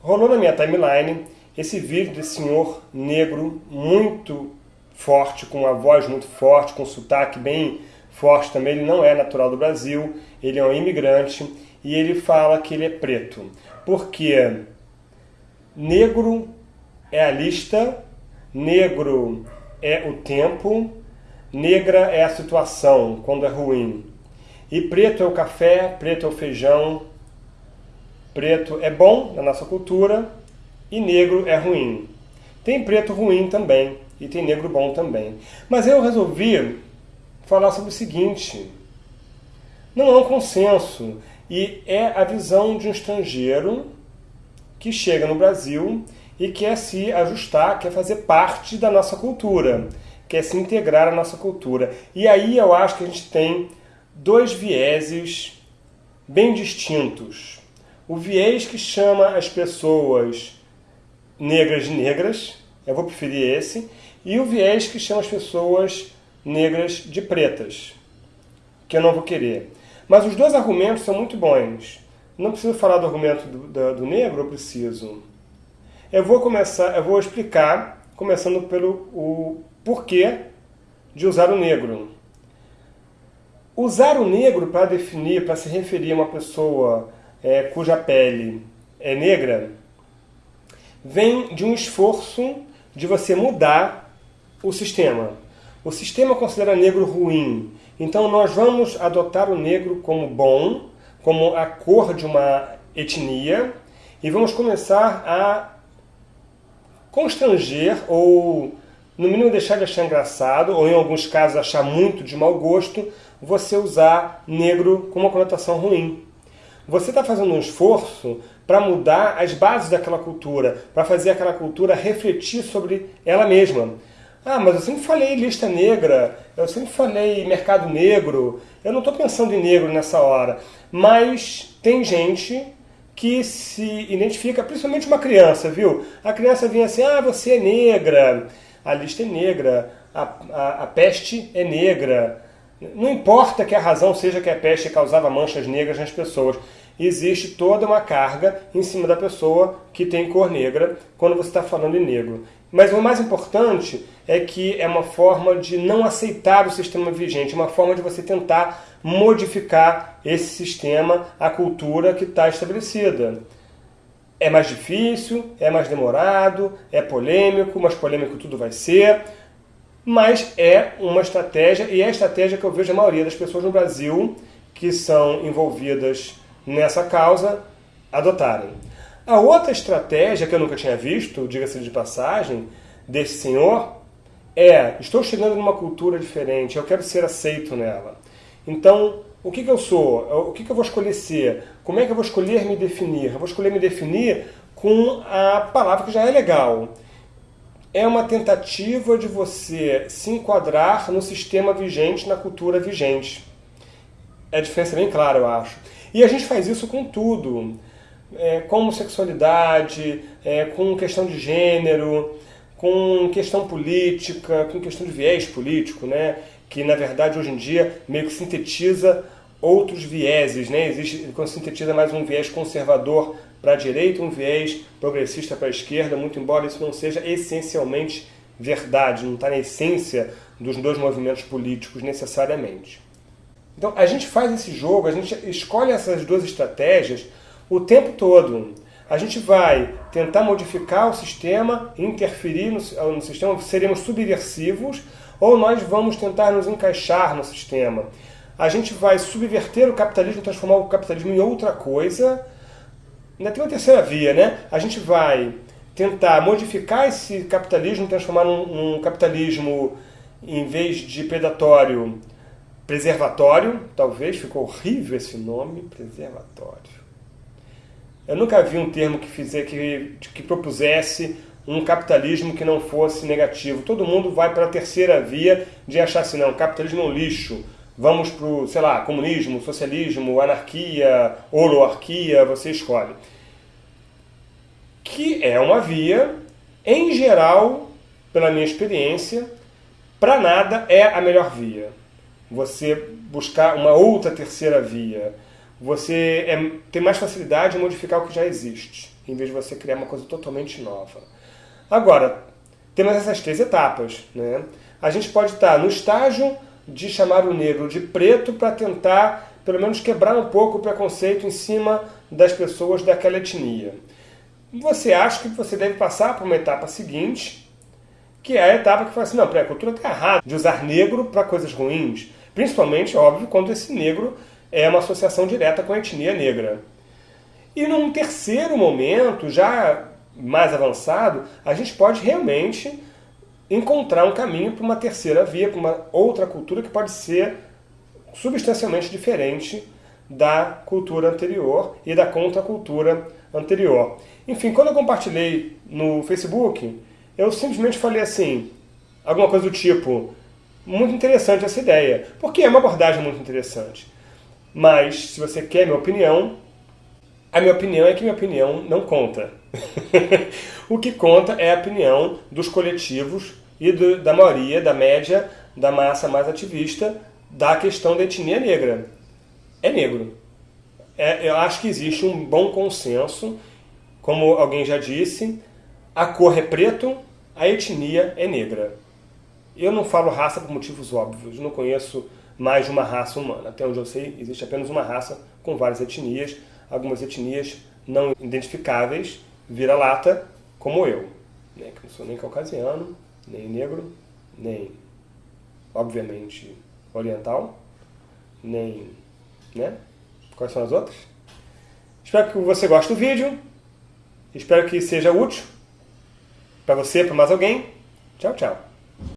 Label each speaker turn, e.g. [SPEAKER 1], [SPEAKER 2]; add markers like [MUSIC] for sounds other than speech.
[SPEAKER 1] rolou na minha timeline esse vídeo desse senhor negro muito forte, com uma voz muito forte, com um sotaque bem forte também. Ele não é natural do Brasil, ele é um imigrante e ele fala que ele é preto. Porque negro é a lista, negro é o tempo, negra é a situação quando é ruim. E preto é o café, preto é o feijão, preto é bom na nossa cultura e negro é ruim. Tem preto ruim também e tem negro bom também. Mas eu resolvi falar sobre o seguinte: não há um consenso e é a visão de um estrangeiro que chega no Brasil e quer se ajustar, quer fazer parte da nossa cultura, quer se integrar à nossa cultura. E aí eu acho que a gente tem dois vieses bem distintos. O viés que chama as pessoas negras de negras, eu vou preferir esse, e o viés que chama as pessoas negras de pretas, que eu não vou querer. Mas os dois argumentos são muito bons. Não preciso falar do argumento do, do, do negro, eu preciso. Eu vou começar, eu vou explicar, começando pelo o porquê de usar o negro. Usar o negro para definir, para se referir a uma pessoa é, cuja pele é negra, vem de um esforço de você mudar o sistema. O sistema considera negro ruim, então nós vamos adotar o negro como bom, como a cor de uma etnia, e vamos começar a constranger ou no mínimo deixar de achar engraçado, ou em alguns casos achar muito de mau gosto, você usar negro com uma conotação ruim. Você está fazendo um esforço para mudar as bases daquela cultura, para fazer aquela cultura refletir sobre ela mesma. Ah, mas eu sempre falei lista negra, eu sempre falei mercado negro, eu não estou pensando em negro nessa hora. Mas tem gente que se identifica, principalmente uma criança, viu? A criança vinha assim, ah, você é negra, a lista é negra, a, a, a peste é negra. Não importa que a razão seja que a peste causava manchas negras nas pessoas existe toda uma carga em cima da pessoa que tem cor negra quando você está falando em negro. Mas o mais importante é que é uma forma de não aceitar o sistema vigente, uma forma de você tentar modificar esse sistema, a cultura que está estabelecida. É mais difícil, é mais demorado, é polêmico, mas polêmico tudo vai ser. Mas é uma estratégia, e é a estratégia que eu vejo a maioria das pessoas no Brasil que são envolvidas nessa causa adotarem. A outra estratégia que eu nunca tinha visto, diga-se de passagem, desse senhor é: estou chegando numa cultura diferente, eu quero ser aceito nela. Então, o que, que eu sou? O que, que eu vou escolher ser? Como é que eu vou escolher me definir? Eu vou escolher me definir com a palavra que já é legal. É uma tentativa de você se enquadrar no sistema vigente, na cultura vigente. É a diferença bem clara, eu acho. E a gente faz isso com tudo, é, com homossexualidade, é, com questão de gênero, com questão política, com questão de viés político, né? que na verdade hoje em dia meio que sintetiza outros vieses, né? Existe, quando sintetiza mais um viés conservador para a direita, um viés progressista para a esquerda, muito embora isso não seja essencialmente verdade, não está na essência dos dois movimentos políticos necessariamente. Então a gente faz esse jogo, a gente escolhe essas duas estratégias o tempo todo. A gente vai tentar modificar o sistema, interferir no, no sistema, seremos subversivos, ou nós vamos tentar nos encaixar no sistema. A gente vai subverter o capitalismo, transformar o capitalismo em outra coisa. Ainda tem uma terceira via, né? A gente vai tentar modificar esse capitalismo, transformar num, num capitalismo, em vez de predatório, preservatório, talvez, ficou horrível esse nome, preservatório. Eu nunca vi um termo que, fizer, que, que propusesse um capitalismo que não fosse negativo. Todo mundo vai para a terceira via de achar assim, não, capitalismo é um lixo, vamos para o, sei lá, comunismo, socialismo, anarquia, holoarquia, você escolhe. Que é uma via, em geral, pela minha experiência, para nada é a melhor via você buscar uma outra terceira via, você é, tem mais facilidade em modificar o que já existe. em vez de você criar uma coisa totalmente nova. Agora, temos essas três etapas. Né? A gente pode estar no estágio de chamar o negro de preto para tentar, pelo menos, quebrar um pouco o preconceito em cima das pessoas daquela etnia. Você acha que você deve passar para uma etapa seguinte, que é a etapa que fala assim, não, a cultura está errada de usar negro para coisas ruins, principalmente, óbvio, quando esse negro é uma associação direta com a etnia negra. E num terceiro momento, já mais avançado, a gente pode realmente encontrar um caminho para uma terceira via, para uma outra cultura que pode ser substancialmente diferente da cultura anterior e da contracultura anterior. Enfim, quando eu compartilhei no Facebook, eu simplesmente falei assim, alguma coisa do tipo, muito interessante essa ideia, porque é uma abordagem muito interessante. Mas, se você quer minha opinião, a minha opinião é que minha opinião não conta. [LAUGHS] o que conta é a opinião dos coletivos e do, da maioria, da média, da massa mais ativista da questão da etnia negra. É negro. É, eu acho que existe um bom consenso, como alguém já disse, a cor é preto, a etnia é negra. Eu não falo raça por motivos óbvios, não conheço mais de uma raça humana. Até onde eu sei, existe apenas uma raça com várias etnias, algumas etnias não identificáveis, vira-lata, como eu, né? que não sou nem caucasiano, nem negro, nem, obviamente, oriental, nem, né? Quais são as outras? Espero que você goste do vídeo, espero que seja útil para você, para mais alguém. Tchau, tchau.